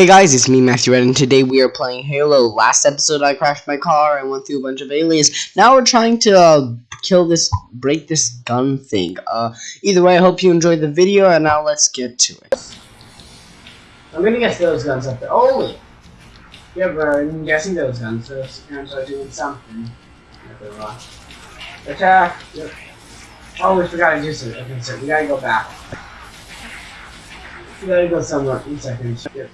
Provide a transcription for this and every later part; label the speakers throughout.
Speaker 1: Hey guys, it's me, Matthew Red, and today we are playing Halo. Last episode I crashed my car and went through a bunch of aliens. Now we're trying to uh, kill this, break this gun thing. Uh, either way, I hope you enjoyed the video, and now let's get to it. I'm gonna guess those guns up there. Holy! Yeah, bro, I'm guessing those guns. Those guns are doing something. Attack! Yep. Oh, we forgot to do something. Okay, so we gotta go back. We gotta go somewhere. One second. Yep.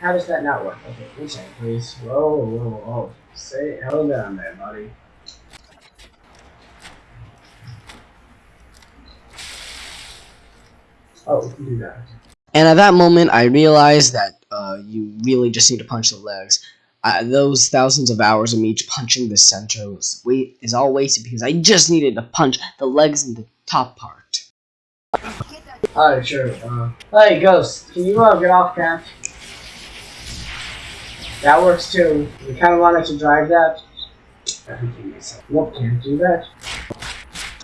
Speaker 1: How does that not work? Okay, one second, please. Whoa, whoa, whoa. Say, hold on there, buddy. Oh, we can do that. And at that moment, I realized that uh, you really just need to punch the legs. Uh, those thousands of hours of me punching the center was wait is all wasted because I just needed to punch the legs and the top part. Alright, sure. Uh, hey, Ghost, can you uh, get off camp? That works too. We kind of wanted to drive that. Nope, can't do that.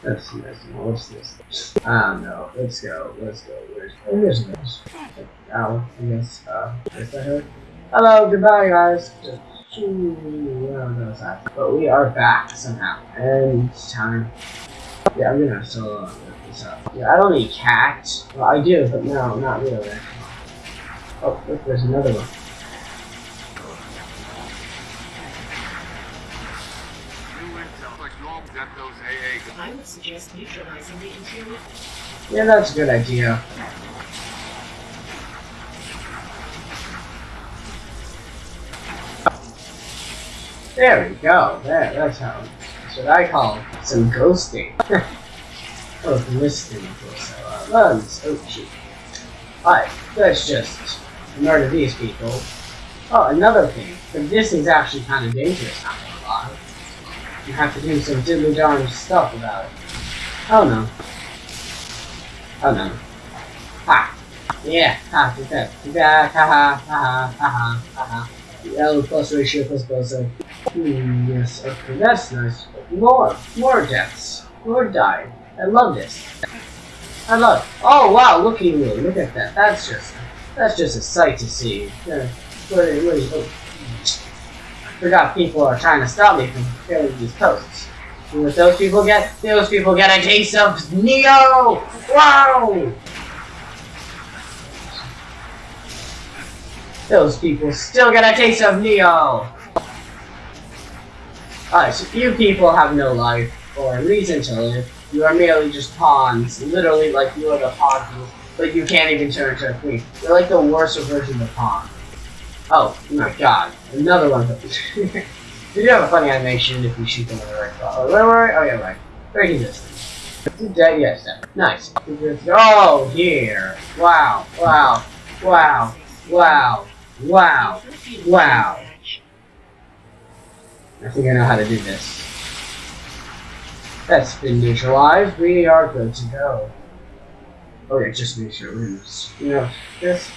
Speaker 1: That's nice. What's this? Don't know. Let's go. Let's go. Where's oh, here's this? Ow, I guess. Uh, is that her? Hello, goodbye, guys. But we are back somehow. And it's time. Yeah, I'm gonna solo this up. Yeah, I don't need Kat. Well, I do, but no, not really. Oh, look, there's another one. I would suggest neutralizing the. Yeah, that's a good idea. There we go. There, that's how. That's what I call some ghosting. or listening for so uh, runs. Oh shit. Alright, let's just murder these people. Oh, another thing. This is actually kind of dangerous, not gonna. You have to do some diddly darn stuff about it. Oh no. Oh no. Ha! Yeah, ha, that. That, ha ha, ha ha, ha ha, ha L plus ratio plus boson. Hmm, yes, okay, that's nice. More, more deaths. More died. I love this. I love. Oh wow, look at you, look at that. That's just, that's just a sight to see. Yeah, wait, oh. Forgot people are trying to stop me from killing these posts. And what those people get? Those people get a taste of Neo! Wow! Those people still get a taste of Neo! So you people have no life, or reason to live. You are merely just pawns. Literally, like, you are the pawn but you can't even turn into a queen. You're like the worst version of pawn. Oh, my god. Another one. you do have a funny animation if you shoot them in the right spot. Oh, where were I? Oh, yeah, right. Very distance. Dead, yes, dead. Nice. Oh, here. Wow. Wow. Wow. Wow. Wow. Wow. I think I know how to do this. That's been neutralized. We are good to go. Okay, just make sure we're you know this.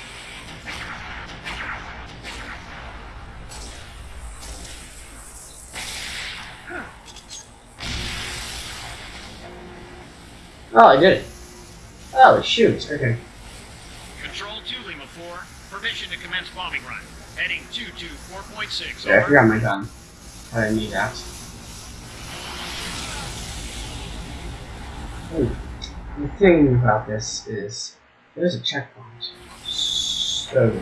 Speaker 1: Oh, I did it. Oh, shoot. Okay.
Speaker 2: Control 2, Lima 4. Permission to commence bombing run. Heading 224.6.
Speaker 1: Yeah, I forgot my gun. I didn't need that. Ooh. The thing about this is there's a checkpoint. So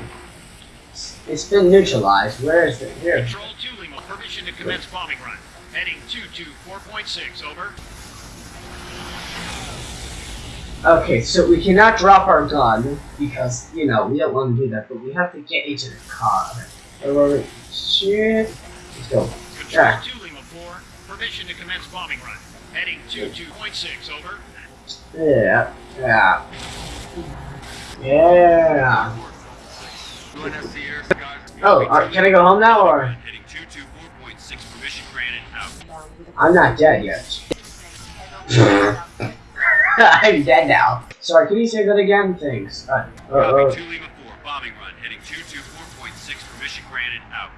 Speaker 1: it's been neutralized. Where is it? Here.
Speaker 2: Control 2 Lima, permission to commence bombing run. Heading 224.6, over.
Speaker 1: Okay, so we cannot drop our gun because, you know, we don't want to do that, but we have to get into the car. Oh, shit. Let's go.
Speaker 2: Control 2 Lima 4, permission to commence bombing run. Heading 22.6, over.
Speaker 1: Yeah, yeah. Yeah. Oh, uh, can I go home now, or?
Speaker 2: Heading 224.6, permission granted, out.
Speaker 1: I'm not dead yet. I'm dead now. Sorry, can you say that again? Thanks. Uh, uh, uh,
Speaker 2: 2 Lima 4, bombing run, heading 224.6, permission granted, out.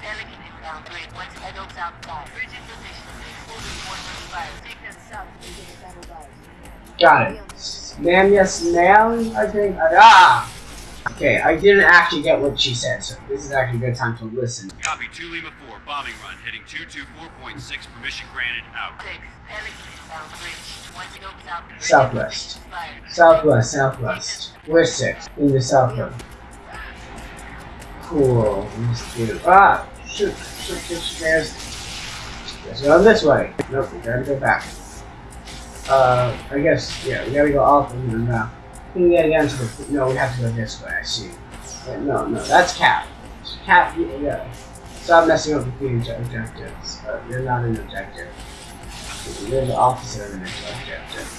Speaker 1: Got it. Ma'am, yes, ma'am, I think. Ah! Okay, I didn't actually get what she said, so this is actually a good time to listen.
Speaker 2: Copy 2 Lima 4, bombing run, heading 224.6, permission granted, out.
Speaker 1: Southwest. Southwest, southwest. We're six in the southwest. Cool. Let's do. Ah! Shoot! Shoot! Shoot! shoot, There's. Let's go this way. Nope, we gotta go back. Uh, I guess yeah, we gotta go off of here now. Gotta get into the. No, we have to go this way. I see. Wait, no, no, that's Cap. Cap, yeah. Stop messing up with the obje- objectives. Uh, you're not an objective. You're the opposite of an objective.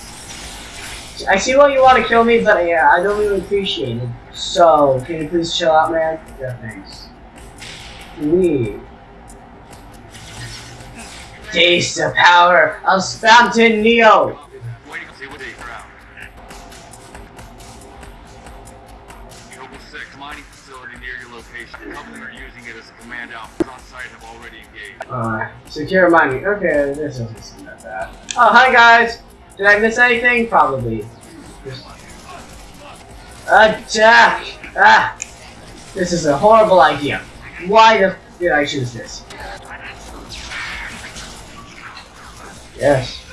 Speaker 1: I see why you want to kill me, but yeah, I don't really appreciate it. So, can you please chill out, man? Yeah, thanks. We taste the power of Spamton Neo.
Speaker 2: Location. The company are using it as a command outpost on site have already engaged.
Speaker 1: Uh, secure mining. Okay, this doesn't seem that bad. Oh, hi guys. Did I miss anything? Probably. Attack! Ah! This is a horrible idea. Why the f did I choose this? Yes.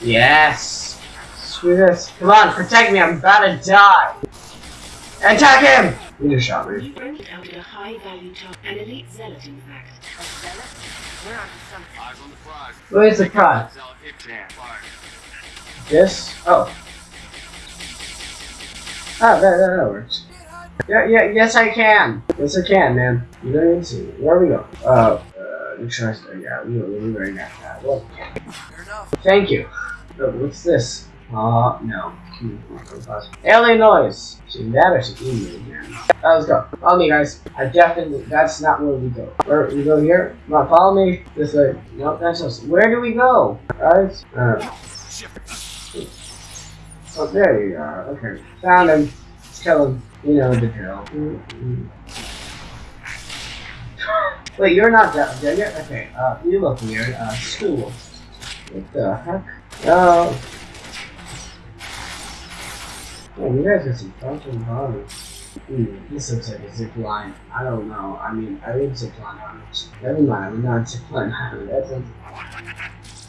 Speaker 1: Yes. Screw this. Come on, protect me. I'm about to die. Attack him! You just shot me.
Speaker 3: You broke it out at a high value target, an elite zealot in fact.
Speaker 2: Eyes on the prize.
Speaker 1: Where's the prize?
Speaker 2: Zealot Iptan.
Speaker 1: This? Oh. Ah, that, that, that works. Yeah, yeah, yes I can. Yes I can, man. You don't even see me. Where we go? Uh, uh, make sure I start. Yeah, we we we already got that. Well, thank you. Oh, what's this? Uh, no. Hmm, Alien noise. See that or see email again. Uh, let's go. Follow me, guys. I definitely. That's not where we go. Where we go here? On, follow me. This way. No, that's us. Where do we go, guys? Uh. Oh, there you are. Okay. Found him. Kill him. You know the drill. Mm-mm. Wait, you're not that dead yet? Okay, uh, you look weird. Uh, school. What the heck? Oh. Oh, you guys got some fucking bodies. Hmm, this looks like a zip line. I don't know. I mean, I would zip line on it. Never mind, I'm not zip line on. That's a...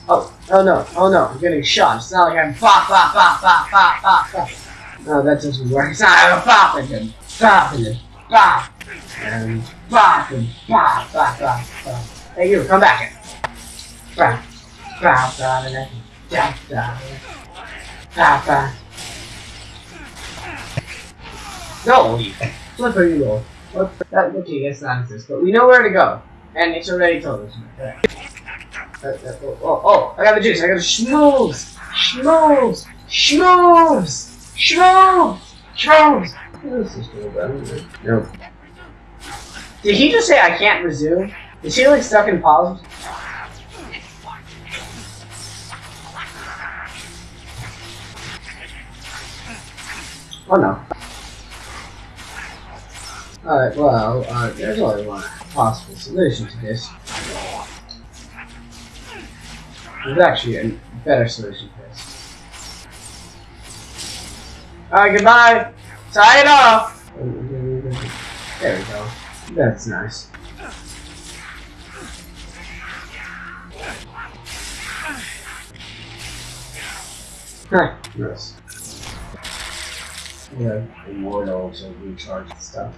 Speaker 1: Oh, oh no, oh no, I'm getting shot. It's not like I'm bop, bop, bop, bop, bop, bop, bop. No, that doesn't work. It's not I'm bopping him, bopping him, bop, and bop, and bop, bop, bop, bop. Hey, you, come back here. Bop, bop, bop, and then, bop, bop, bop, bop. No, you flipper, you. What? That, okay, that's not this, but we know where to go, and it's already told us. Oh, oh, oh, I got the juice. I got the schmoes. Schmoes. Schmoes. Schmoes. Schmoes. This is still better. No. Did he just say I can't resume? Is he like stuck in pause? Oh no. Alright, well, uh, there's only one possible solution to this. There's actually a better solution to this. Alright, goodbye! Sign off! There we go. That's nice. Huh, nice. Yeah, immortal to recharge and stuff.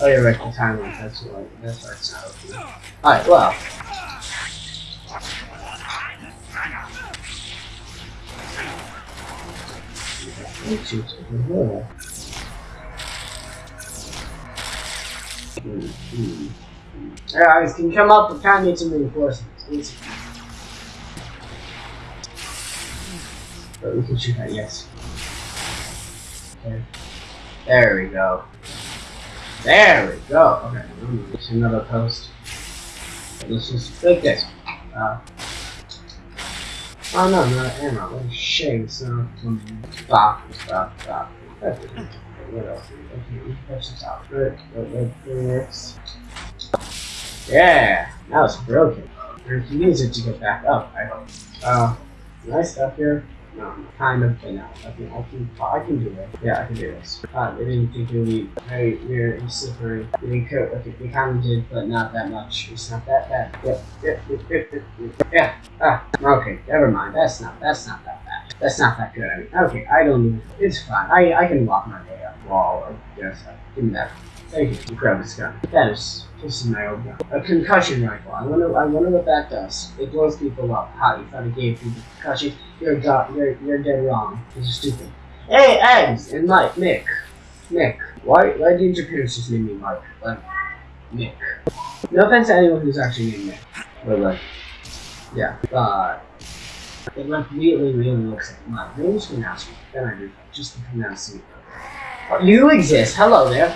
Speaker 1: Oh, you're right, the timeline. That's why. That's open. Alright, well. Alright, guys, can come up? We kind of need some reinforcements. But we can shoot that, yes. Okay. There we go. There we go. Okay, there's another post. Let's just like this. Uh, oh no, not ammo. What a shame. So, stop, stop, stop. That's what else? Okay, that's the top. Good. That. Yeah, now it's broken. Needs it to get back up, I hope. Uh, nice stuff here. No, kind of, but no. I can, I can, I can do it. Yeah, I can do this. They didn't think it would be very weird and slippery. They could, okay, they kind of did, but not that much. It's not that bad. Yep, yep, yep, yep, yep, yep. Yeah, ah, okay, never mind. That's not, that's not that bad. That's not that good. I mean, okay, I don't need, it's fine. I, I can walk my way up wall or, yes, uh, give me that. Thank you. Grab this gun. That is, this is my old gun. A concussion rifle. I wonder, I wonder what that does. It blows people up. How you thought it gave people concussion? You're you're you're dead wrong. This is stupid. Hey, Eggs and Mike, Mick, Mick. Why why didn't your parents just name me Mike? Like Mick. No offense to anyone who's actually named Mick, but like, yeah. Uh, it like really really looks like Mike. Maybe just pronounce me. Then I do just pronounce. Oh, you exist. Hello there.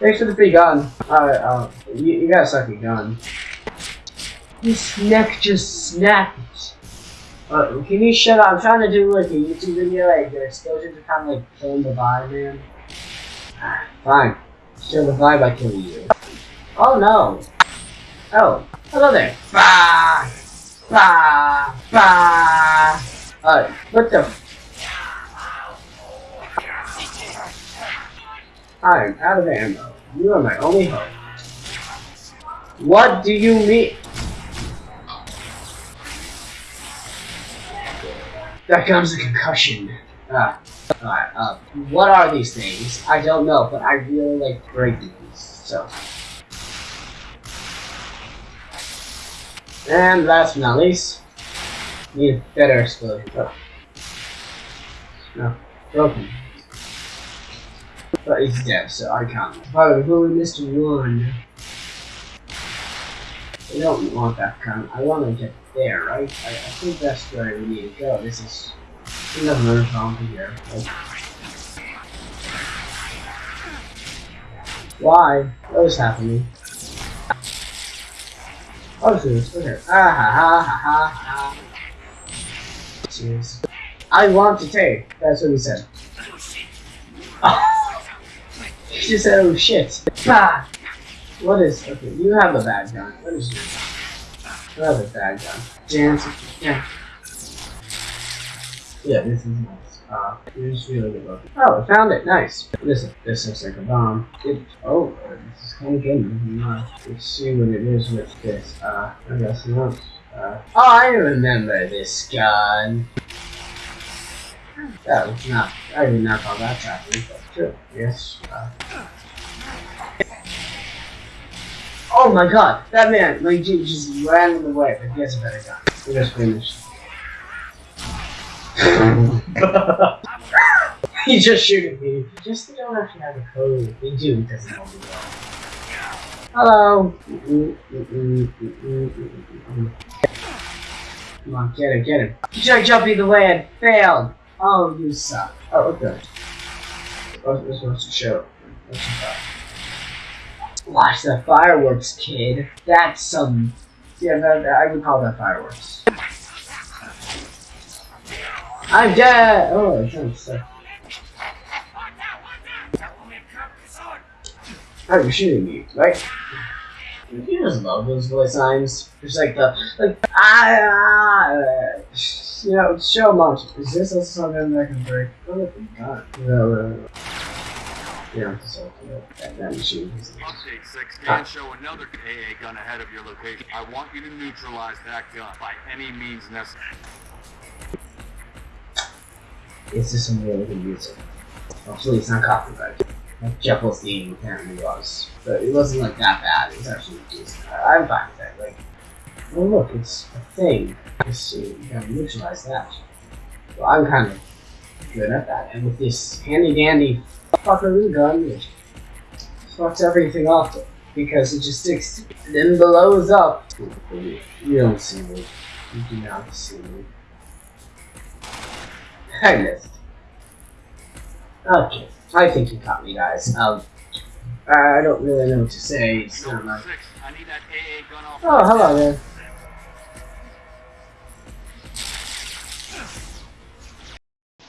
Speaker 1: Thanks for the free gun. Alright, uh, you, you got a sucky gun. His neck just snapped. Uh, can you shut up? I'm trying to do like a YouTube video, like the explosions are kind of like killing the vibe, man. Ah, Fine. Kill the vibe by killing you. Oh no. Oh, hello there. Bah! Bah! Bah! Uh, what the? I'm out of ammo. You are my only hope. What do you mean? That comes a concussion. Ah, alright, uh, what are these things? I don't know, but I really like breaking these, so. And last but not least, need a better explosion. Oh. No, broken. But he's dead, so I can't. By the way, who missed one? I don't want that gun. I want to get there, right? I, I think that's where we need to go. This is another zombie here. Like, why? What is happening? Oh, serious. Okay. Ah ha ha ha ha ha. Serious. I want to take. That's what he said. he just said, oh shit. Ah! What is. Okay, you have a bad gun. What is your gun? You have a bad gun. Dance. Yeah. Yeah, this is nice. Uh, it's really good looking. Oh, I found it. Nice. This this looks like a bomb. It, oh, uh, this is kind of good. Uh, let's see what it is with this. Uh, I guess not. Uh, oh, I remember this gun. That was not. I did not call that tracking, but sure. Yes. Uh, Oh my god, that man, like, just ran in the way, but he has a better gun. We just finished. he just shooting me. Just they don't actually have a code. They do because they don't do that. Hello. Come on, get him, get it. You tried jumping the way and failed. Oh, you suck. Oh, okay. What's this supposed to show? Watch the fireworks, kid. That's some. Yeah, that, that- I would call that fireworks. I'm dead! Oh, it sounds so. Oh, you're shooting me, right? You just love those voice lines. Just like the, like, ah, ah, you know, show much. Is this also something that can break? Oh, my god. No, no, no. Yeah, so, yeah, that, that machine is.
Speaker 2: Update 6 can show another AA gun ahead of your location. I want you to neutralize that gun by any means necessary.
Speaker 1: It's just some really good music. Hopefully it's not copyrighted. Like Jeff Holstein apparently was. But it wasn't like that bad. It was actually decent. I- I'm fine with it. Like, oh look, it's a thing. Uh, you gotta neutralize that. So I'm kind of good at that. And with this handy dandy fuckaroo gun, it fucks everything off because it just sticks and then blows up. You don't see me. You do not see me. I missed. Okay, I think you caught me, guys. Um, I don't really know what to say.
Speaker 2: Nova
Speaker 1: like.
Speaker 2: 6, I need that AA gun off.
Speaker 1: Oh, hello there.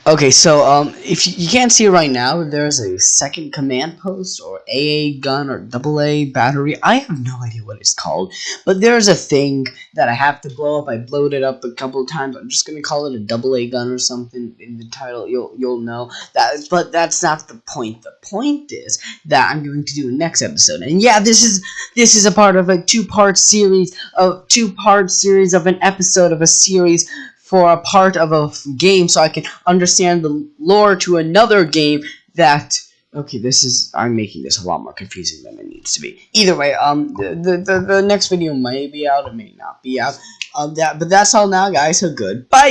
Speaker 1: Okay, so um, if you, can't see it right now, there's a second command post or AA gun or double A battery. I have no idea what it's called, but there's a thing that I have to blow up. I blowed it up a couple of times. I'm just gonna call it a double A gun or something in the title. You'll you'll know that. But that's not the point. The point is that I'm going to do next episode. And yeah, this is this is a part of a two part series of two part series of an episode of a series for a part of a game so I can understand the lore to another game that okay this is I'm making this a lot more confusing than it needs to be. Either way um the the, the, next video may be out it may not be out um that but that's all now guys. So goodbye